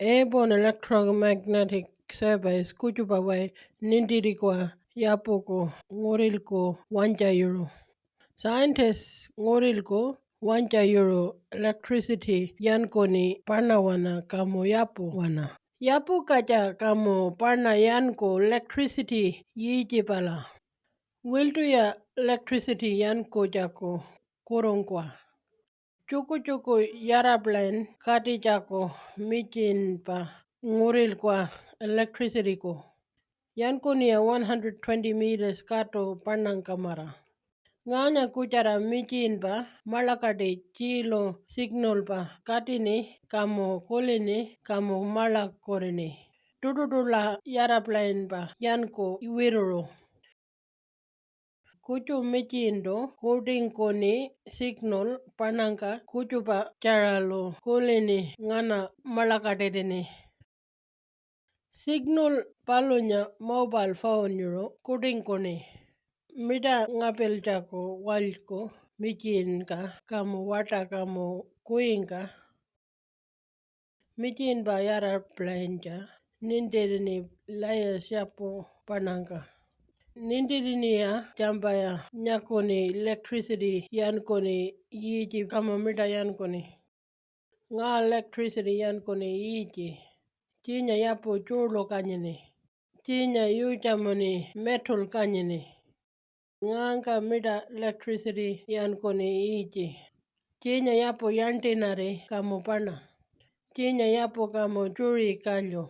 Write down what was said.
airborne electromagnetic surveys nindirikwa nintirikwa yapuku ngurilku euro. Scientists ngurilku euro electricity yankuni wana kamu yapo wana. Yapu kacha kamu parna yanku electricity Wiltu ya electricity yanko jako kurungkwa. chuku chuku yaraplen kati chako michin pa ngurel kwa electricity ko yan kunia 120 meters kato panang kamara ngaanya kuchara michin pa malakati chilo signal pa kati ni kamo kulini kamo malak korini tututula yaraplen pa yan ko iwiruro kuchu michindo kudingo ni signal pananga kuchu pa charalo kulini ngana malakadede ni. Signal palunya mobile phone yuro kudingo ni. Mida ngapel chako walko michinka kamu wata kamu kuinka. Michin ba yara plancha nindere ni laya siapo pananga. nindiri niya jamba ya nyakoni electricity yan koni yiji kamamita yan koni nga electricity yan koni yiji chinya yapo chulo kanyini chinya yu chamoni metal kanyini nga nga mita electricity yan koni yiji chinya yapo yantinari kamupana chinya yapo kamo churi kalyo